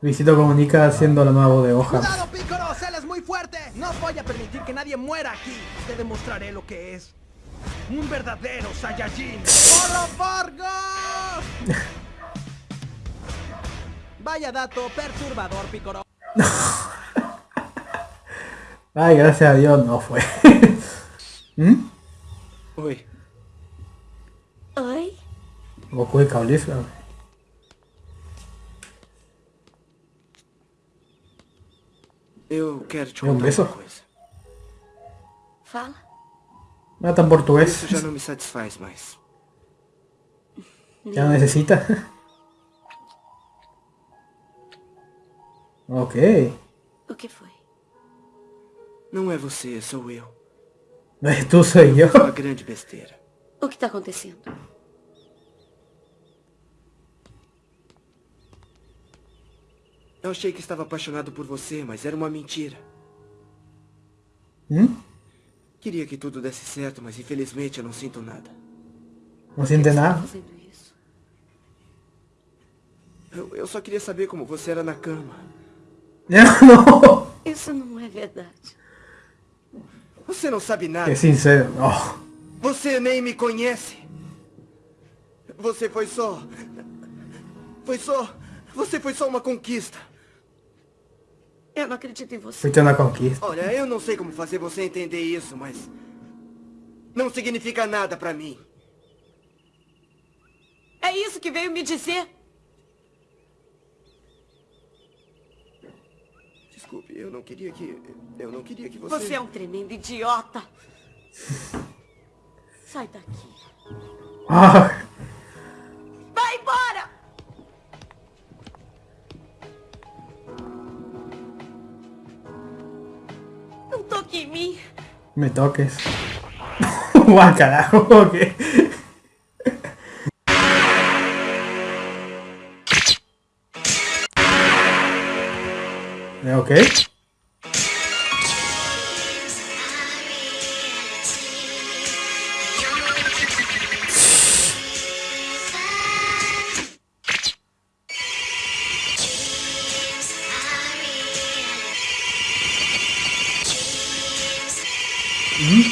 Luisito comunica haciendo la nueva voz de hoja. ¡Cuidado, Pícoro! ¡Él es muy fuerte! No voy a permitir que nadie muera aquí. Te demostraré lo que es. Un verdadero Saiyajin. ¡Polo Fargo! Vaya dato perturbador, Pícoro. Ay, gracias a Dios no fue. ¿Mm? Oi. Oi? Goku de Eu quero te É contar uma coisa. Fala. No tan portugués. Isso já não me satisfaz mais. Ya no necesita. ok. O que foi? Não é você, sou eu. Es tú, soy yo. Uma grande besteira. O que tá acontecendo? Eu achei que estava apaixonado por você, mas era uma mentira. ¿Mm? Queria que tudo desse certo, mas infelizmente eu não sinto nada. Você tá nada. isso? Eu, eu só queria saber como você era na cama. no. Isso não é verdade. Você não sabe nada. Que sincero. Oh. Você nem me conhece. Você foi só... Foi só... Você foi só uma conquista. Eu não acredito em você. Fuiste una conquista. Olha, eu não sei como fazer você entender isso, mas... Não significa nada pra mim. É isso que veio me dizer? Desculpe, eu não queria que... Eu não queria que você... Você é um tremendo idiota. Sai daqui. Ah. Me toques. Guau, carajo. Ok. Eh, Ok.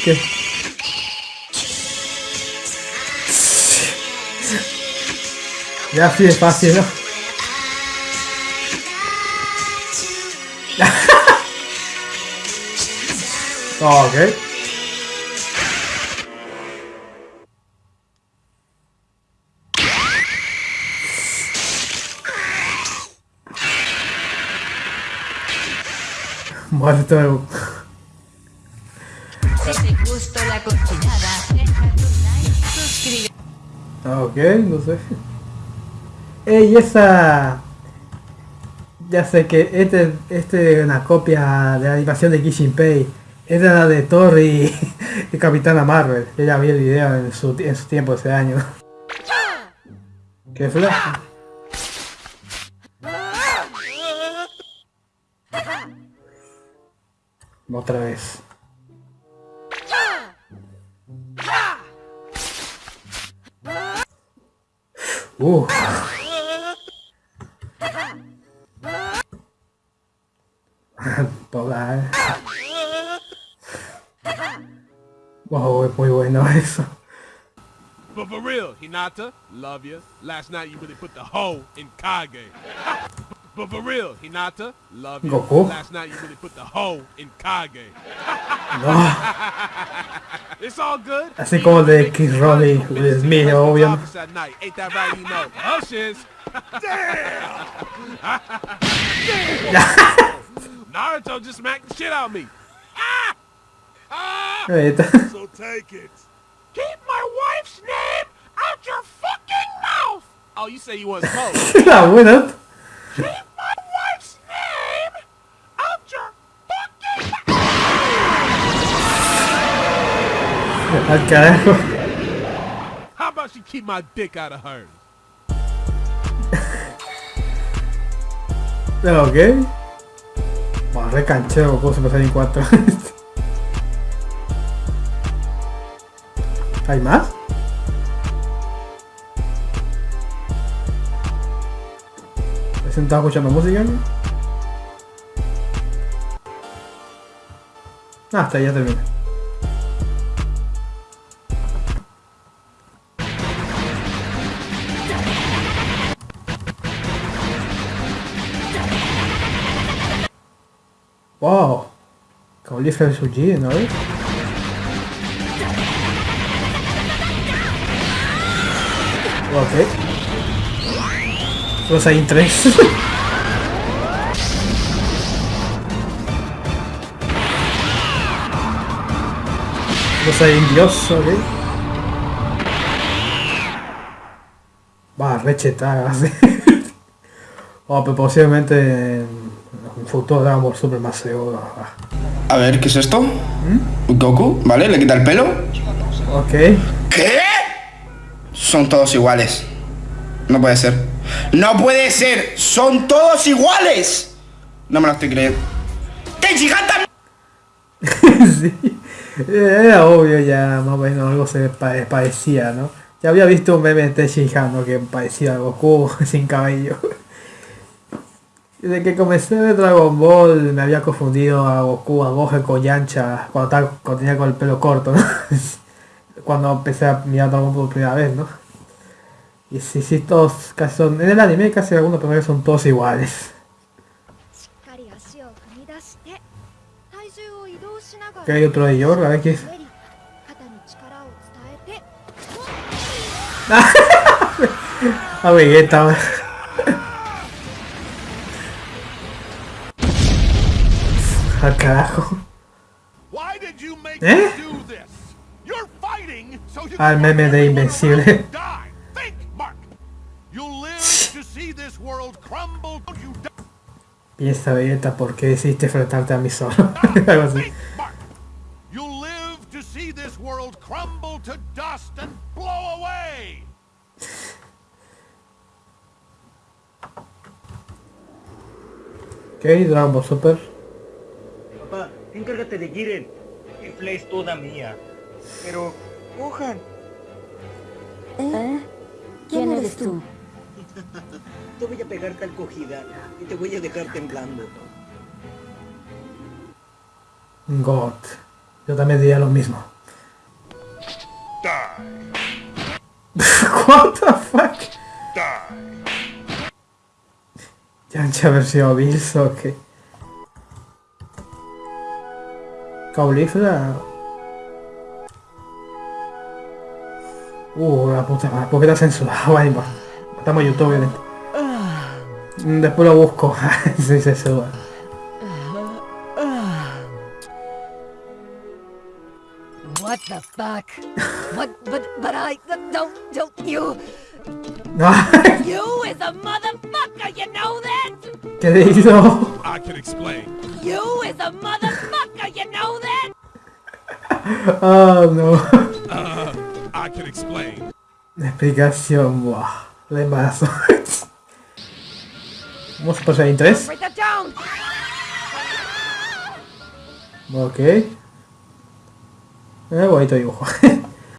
Mm, ¿Qué? Ya así de fácil, ¿no? Oh, ok. Muerto de... Si Ah, Ok, no sé. Ey, esa... Ya sé que este, este es una copia de la animación de Kishin Pei. Esta es la de Thor y, y Capitana Marvel. Yo ya vi el video en su, en su tiempo ese año. ¿Qué fue? Otra vez. Toda. eh. Wow, es muy bueno eso. But for real, Hinata, love you. Last night you really put the hoe in Kage. But for real, Hinata, love you. Goku. Last night you really put the hoe in Kage. No. It's all good. Así como el de Chris Rock y me, obvio. Office That night. Ain't that right, you know? Oh, shiz. Damn! Naruto just smacked the shit out of me. Ah! Ah! So take it. Keep my wife's name out your fucking mouth! Oh, you say you want smoke. La buena. Al carajo. How about you keep my dick out of hers? Ok. Bueno, recancheo Goku Super Saiyan 4. ¿Hay más? ¿Estás escuchando música? Ah, hasta ya termina. Wow. Caulife vs G, ¿no? Ok. Los hay tres. Los hay indios, ok. Va, rechetada, sí. Oh, pero posiblemente en Ball Super. Ah, A ver, ¿qué es esto? Goku, ¿vale? Le quita el pelo. Ok. ¿Qué? Son todos iguales. No puede ser. ¡No puede ser! ¡Son todos iguales! No me lo estoy creyendo. ¡Tenshinhan también! sí. Era obvio ya, más o menos algo se pa- parecía, ¿no? Ya había visto un meme de Tenshinhan, ¿no? Que parecía a Goku sin cabello desde que comencé de Dragon Ball me había confundido a Goku, a Gohan con Yancha, cuando, estaba, tenía con el pelo corto, ¿no? cuando empecé a mirar Dragon Ball por primera vez, ¿no? Y sí, sí, todos casi son... En el anime casi algunos personajes son todos iguales. Que hay otro de Yor, a ver qué es. Ah, a Vegeta, ah, see this world crumble. Don't you die. Piensa Vegeta, ¿por qué decidiste enfrentarte a mí solo? Algo así. Ok, Dragon Ball Super. Encárgate de Jiren. Efla es toda mía. Pero, Gohan, ¿Eh? ¿Quién eres tú? te voy a pegar tal cogida y te voy a dejar temblando. God. Yo también diría lo mismo. What the fuck? Yancha versión Bills o qué? Caulifla. Uh, la puta madre, ¿por qué está censurado? Bueno, importa. Estamos en YouTube, obviamente. Mm, Después lo busco. sí, se sube. What the fuck? what? But but I don't don't you No, You is a motherfucker, you know that? ¿Qué digo? I can explain. You is a that? Oh, no. Uh, I can explain. La explicación, buah. De embarazo. Vamos por Saiyan 3. Write that down. Ok. Eh, bonito dibujo.